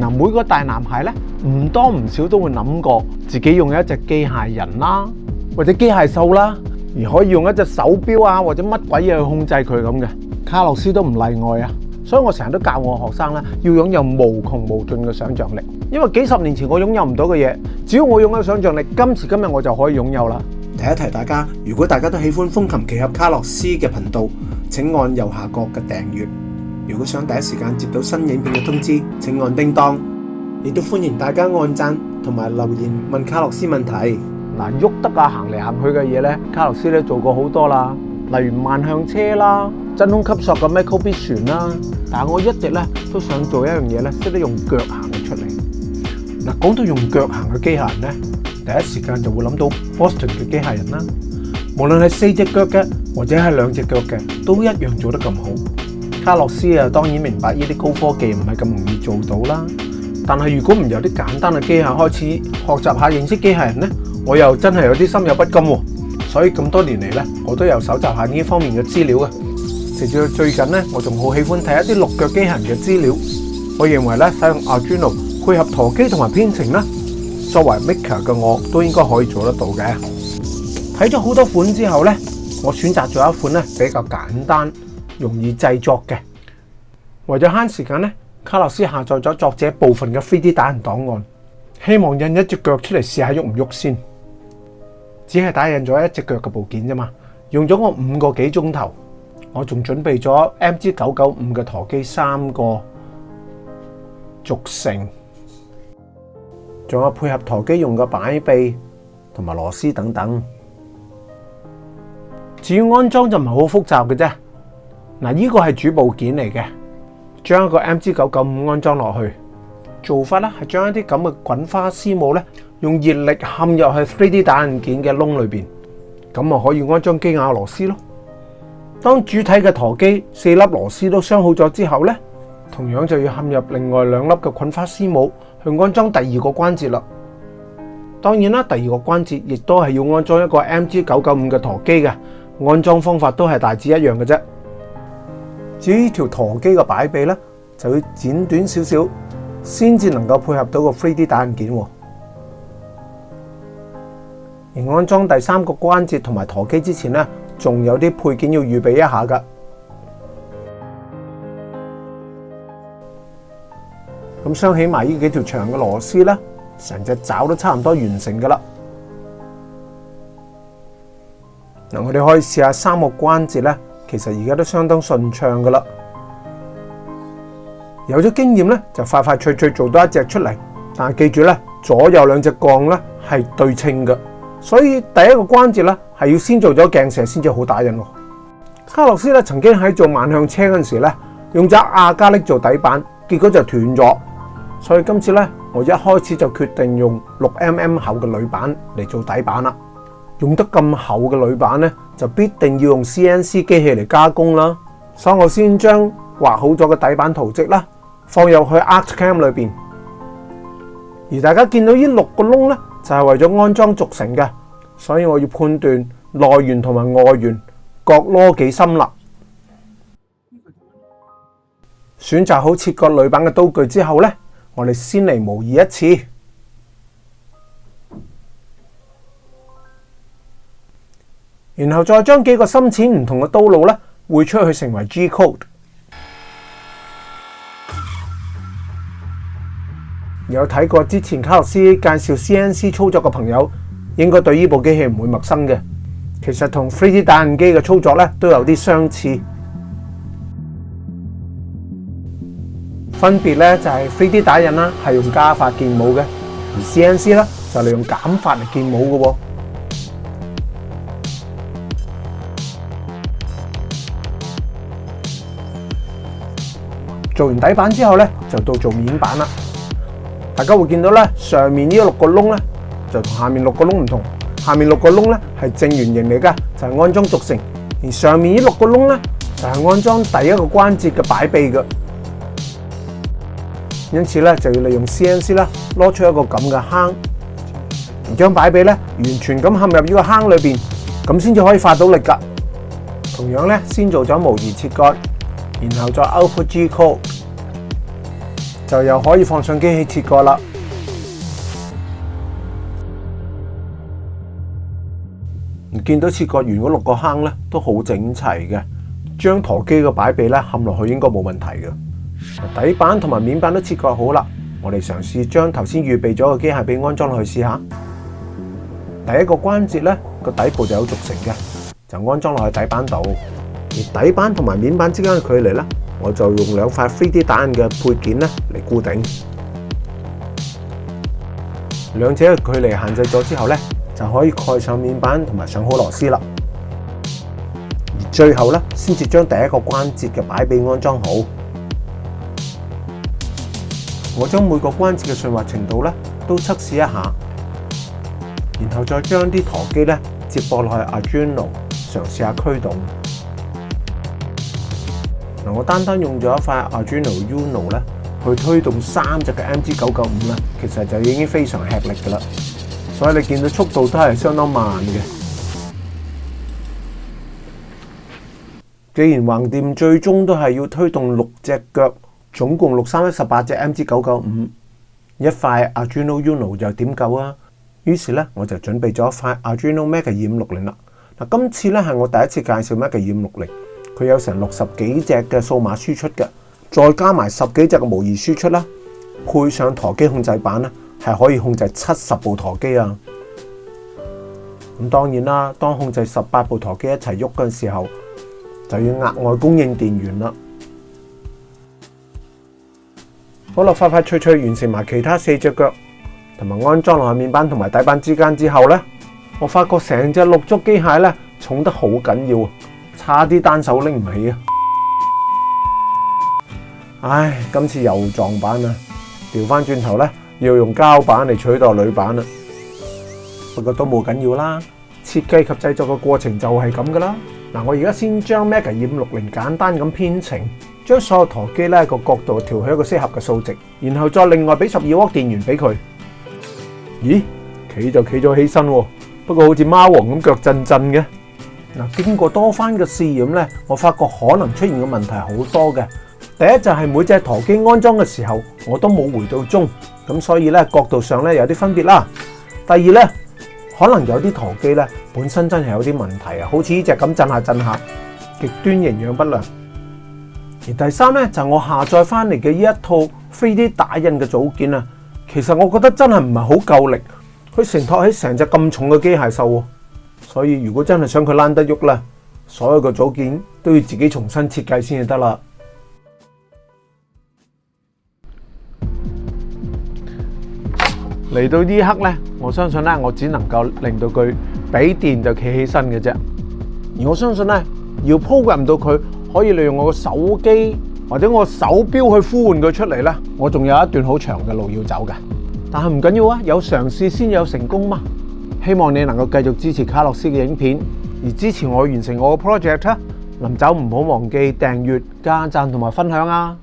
嗱，每個大男孩咧，唔多唔少都會諗過自己用一隻機械人啦，或者機械獸啦，而可以用一隻手錶啊，或者乜鬼嘢去控制佢咁嘅。卡洛斯都唔例外啊，所以我成日都教我學生咧，要擁有無窮無盡嘅想像力。因為幾十年前我擁有唔到嘅嘢，只要我擁有想像力，今時今日我就可以擁有啦。提一提大家，如果大家都喜歡風琴騎侠卡洛斯嘅頻道，請按右下角嘅訂閱。如果想第一时间接到新影片嘅通知，请按叮当。亦都欢迎大家按赞同埋留言问卡洛斯问题。嗱，喐得啊行嚟行去嘅嘢咧，卡洛斯咧做过好多啦，例如万向车啦、真空吸索嘅 m i c r o b o B 船啦。但系我一直咧都想做一样嘢咧，识得用脚行出嚟。嗱，讲到用脚行嘅机械人咧，第一时间就会谂到 Boston 嘅机械人啦。无论系四只脚嘅或者系两只脚嘅，都一样做得咁好。卡洛斯啊，当然明白呢啲高科技唔系咁容易做到啦。但系如果唔有啲简单嘅机械开始学习下认识机械人咧，我又真系有啲心有不甘。所以咁多年嚟咧，我都有搜集下呢方面嘅资料嘅。直至到最近咧，我仲好喜欢睇一啲六脚机械人嘅资料。我认为咧，使用 Arduino 配合陀机同埋编程啦，作为 Maker 嘅我都应该可以做得到嘅。睇咗好多款之后咧，我选择咗一款咧比较简单。容易制作嘅，为咗悭时间咧，卡洛斯下载咗作者部分嘅 3D 打印档案，希望印一只脚出嚟试下喐唔喐先。只系打印咗一只脚嘅部件啫嘛，用咗我五个几钟头。我仲准备咗 MG 九九五嘅陀机三个轴承，仲有配合陀机用嘅摆臂同埋螺丝等等。至于安装就唔系好复杂嘅啫。嗱，呢個係主部件嚟嘅，將一個 M G 九九五安裝落去做法咧，係將一啲咁嘅滾花絲帽咧，用熱力嵌入去 three D 打印件嘅窿裏边，咁啊可以安裝机瓦螺絲咯。當主體嘅陀機四粒螺絲都镶好咗之後咧，同樣就要嵌入另外兩粒嘅滾花絲帽去安裝第二個關節啦。當然啦，第二個關節亦都係要安裝一個 M G 九九五嘅陀機嘅，安裝方法都係大致一樣嘅啫。至于条陀机嘅摆臂咧，就要剪短少少，先至能够配合到个 3D 打印件。而安装第三个关节同埋陀机之前咧，仲有啲配件要预备一下噶。咁相起埋呢几条长嘅螺丝咧，成只爪都差唔多完成噶啦。嗱，我哋可以试下三个关节咧。其实而家都相当顺畅噶啦，有咗经验咧就快快脆脆做到一只出嚟。但系记住咧，左右两只杠咧系对称嘅，所以第一个关节咧系要先做咗镜射先至好打印。卡洛斯咧曾经喺做万向车嗰阵时咧用咗亚加力做底板，结果就断咗。所以今次咧我一开始就决定用六 mm 厚嘅铝板嚟做底板啦。用得咁厚嘅铝板咧，就必定要用 CNC 机器嚟加工啦。所以我先将画好咗嘅底板图迹啦，放入去 ArtCAM 里边。而大家见到呢六个窿咧，就系为咗安装轴承嘅。所以我要判断内圆同埋外圆各攞几深啦。选择好切割铝板嘅刀具之后咧，我哋先嚟模拟一次。然后再将几个深浅唔同嘅刀路咧，汇出去成为 G code。有睇过之前卡洛斯介绍 CNC 操作嘅朋友，应该对呢部机器唔会陌生嘅。其实同 3D 打印机嘅操作咧都有啲相似，分别咧就系 3D 打印啦系用加法建模嘅，而 CNC 咧就利用减法嚟建模嘅喎。做完底板之后咧，就到做面板啦。大家会见到咧，上面呢六个窿咧，就同下面六个窿唔同。下面六个窿咧系正圆形嚟噶，就系安装轴承；而上面呢六个窿咧，就系安装第一个关节嘅摆臂嘅。因此咧，就要利用 CNC 啦，攞出一个咁嘅坑，将摆臂咧完全咁陷入呢个坑里边，咁先至可以发到力噶。同样咧，先做咗模拟切割。然后再 Open G Code，就又可以放上机器切割啦。见到切割完嗰六个坑咧，都好整齐嘅。将陀机嘅摆臂咧，冚落去应该冇问题嘅。底板同埋面板都切割好啦，我哋尝试将头先预备咗嘅机械臂安装落去试下。第一个关节咧，个底部就有轴承嘅，就安装落去底板度。而底板同埋面板之間嘅距離咧，我就用兩塊 t h D 打印嘅配件咧嚟固定。兩者嘅距離限制咗之後咧，就可以蓋上面板同埋上好螺絲啦。而最後咧，先至將第一個關節嘅擺臂安裝好。我將每個關節嘅顺滑程度咧都測試一下，然後再將啲陀機咧接駁落去阿 n o 嘗試下驅動。嗱，我單單用咗一塊 a r u i n o Uno 咧去推動三隻嘅 MG 九九五咧，其實就已經非常吃力噶啦，所以你見到速度都係相當慢嘅。既然橫掂最終都係要推動六隻腳，總共六三一十八隻 MG 九九五，一塊 a r u i n o Uno 就點夠啊？於是咧，我就準備咗一塊 a r u i n o Mega 二五六零啦。嗱，今次咧係我第一次介紹 Mega 二五六零。佢有成六十几只嘅數碼輸出嘅，再加埋十幾隻嘅模擬輸出啦，配上陀機控制板咧，係可以控制七十部陀機啊！咁當然啦，當控制十八部陀機一齊喐嘅時候，就要額外供應電源啦。好啦，快快脆脆完成埋其他四隻腳，同埋安裝落面板同埋底板之間之後咧，我發覺成隻六足機械咧重得好緊要。差啲单手拎唔起啊！唉，今次又撞板啦，调翻转头咧，要用胶板嚟取代铝板啦。不过都冇紧要啦，设计及制作嘅过程就系咁噶啦。嗱，我而家先将 m e g a 二 Y 六零简单咁编程，将所有陀机咧个角度调去一个适合嘅数值，然后再另外俾十二伏电源俾佢。咦，企就企咗起身，不过好似猫王咁脚震震嘅。嗱，经过多番嘅试验咧，我发觉可能出现嘅问题好多嘅。第一就系每只陀机安装嘅时候，我都冇回到中，咁所以咧角度上咧有啲分别啦。第二咧，可能有啲陀机咧本身真系有啲问题啊，好似呢只咁震下震下，极端营养不良。而第三咧就我下载翻嚟嘅呢一套 3D 打印嘅组件啊，其实我觉得真系唔系好够力，佢承托起成只咁重嘅机械兽喎。所以如果真系想佢躝得喐咧，所有嘅组件都要自己重新设计先至得啦。嚟到呢刻咧，我相信咧，我只能够令到佢俾电就企起身嘅啫。而我相信咧，要 program 到佢，可以利用我嘅手机或者我手表去呼唤佢出嚟咧，我仲有一段好长嘅路要走嘅。但系唔紧要啊，有尝试先有成功嘛。希望你能夠繼續支持卡洛斯嘅影片，而支持我完成我嘅 project 啊！臨走唔好忘記訂閱、加讚同埋分享啊！